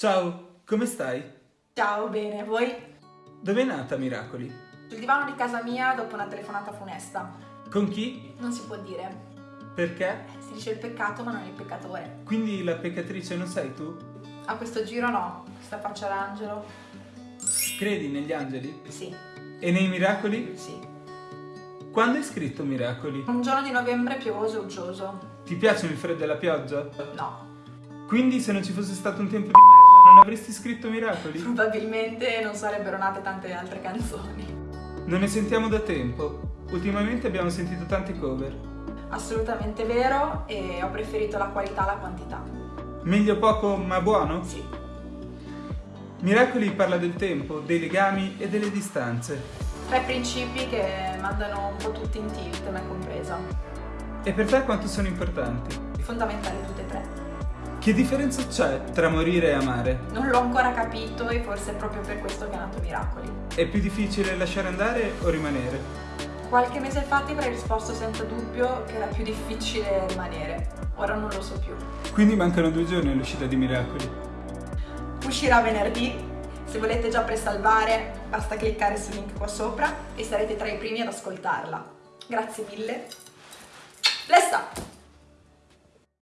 Ciao, come stai? Ciao, bene, voi? Dove è nata Miracoli? Sul divano di casa mia dopo una telefonata funesta. Con chi? Non si può dire. Perché? Si dice il peccato ma non il peccatore. Quindi la peccatrice non sei tu? A questo giro no, questa faccia d'angelo. Credi negli angeli? Sì, E nei miracoli? sì. Quando hai scritto Miracoli? Un giorno di novembre piovoso e uggioso. Ti piacciono il freddo e la pioggia? No, Quindi se non ci fosse stato un tempo di merda non avresti scritto Miracoli? probabilmente non sarebbero nate tante altre canzoni. Non ne sentiamo da tempo. Ultimamente abbiamo sentito tante cover. Assolutamente vero e ho preferito la qualità alla quantità. Meglio poco ma buono? Sì, Miracoli parla del tempo, dei legami e delle distanze. tre principi che mandano un po' tutti in tilt, me compresa. E per te quanto sono importanti? Fondamentali tutte e tre. Che differenza c'è tra morire e amare? Non l'ho ancora capito e forse è proprio per questo che è nato Miracoli. È più difficile lasciare andare o rimanere? Qualche mese fa ti avrei risposto senza dubbio che era più difficile rimanere. Ora non lo so più. Quindi mancano due giorni all'uscita di Miracoli. Uscirà venerdì. Se volete già presalvare, basta cliccare sul link qua sopra e sarete tra i primi ad ascoltarla. Grazie mille. Lesta!